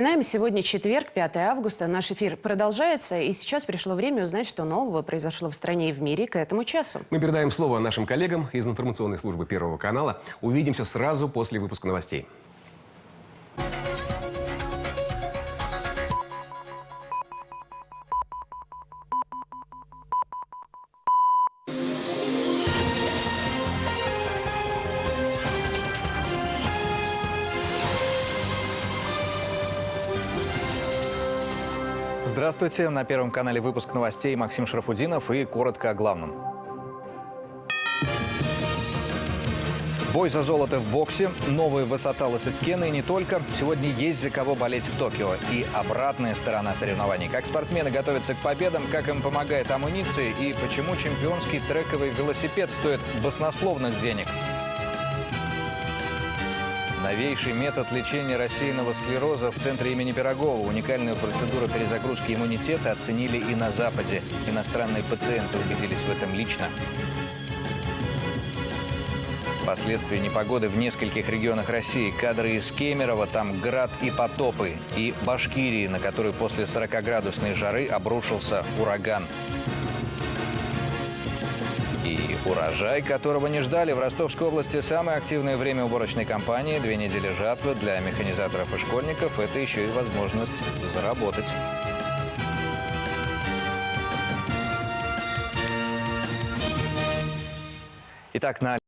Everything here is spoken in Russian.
Напоминаем, сегодня четверг, 5 августа. Наш эфир продолжается, и сейчас пришло время узнать, что нового произошло в стране и в мире к этому часу. Мы передаем слово нашим коллегам из информационной службы Первого канала. Увидимся сразу после выпуска новостей. Здравствуйте. На Первом канале выпуск новостей Максим Шарафудинов и коротко о главном. Бой за золото в боксе, новая высота Лосицкена и не только. Сегодня есть за кого болеть в Токио. И обратная сторона соревнований. Как спортсмены готовятся к победам, как им помогает амуниция и почему чемпионский трековый велосипед стоит баснословных денег. Новейший метод лечения рассеянного склероза в центре имени Пирогова. Уникальную процедуру перезагрузки иммунитета оценили и на Западе. Иностранные пациенты убедились в этом лично. Последствия непогоды в нескольких регионах России. Кадры из Кемерово, там град и потопы. И Башкирии, на которой после 40-градусной жары обрушился ураган. Урожай, которого не ждали. В Ростовской области самое активное время уборочной кампании. Две недели жатвы для механизаторов и школьников. Это еще и возможность заработать. Итак, на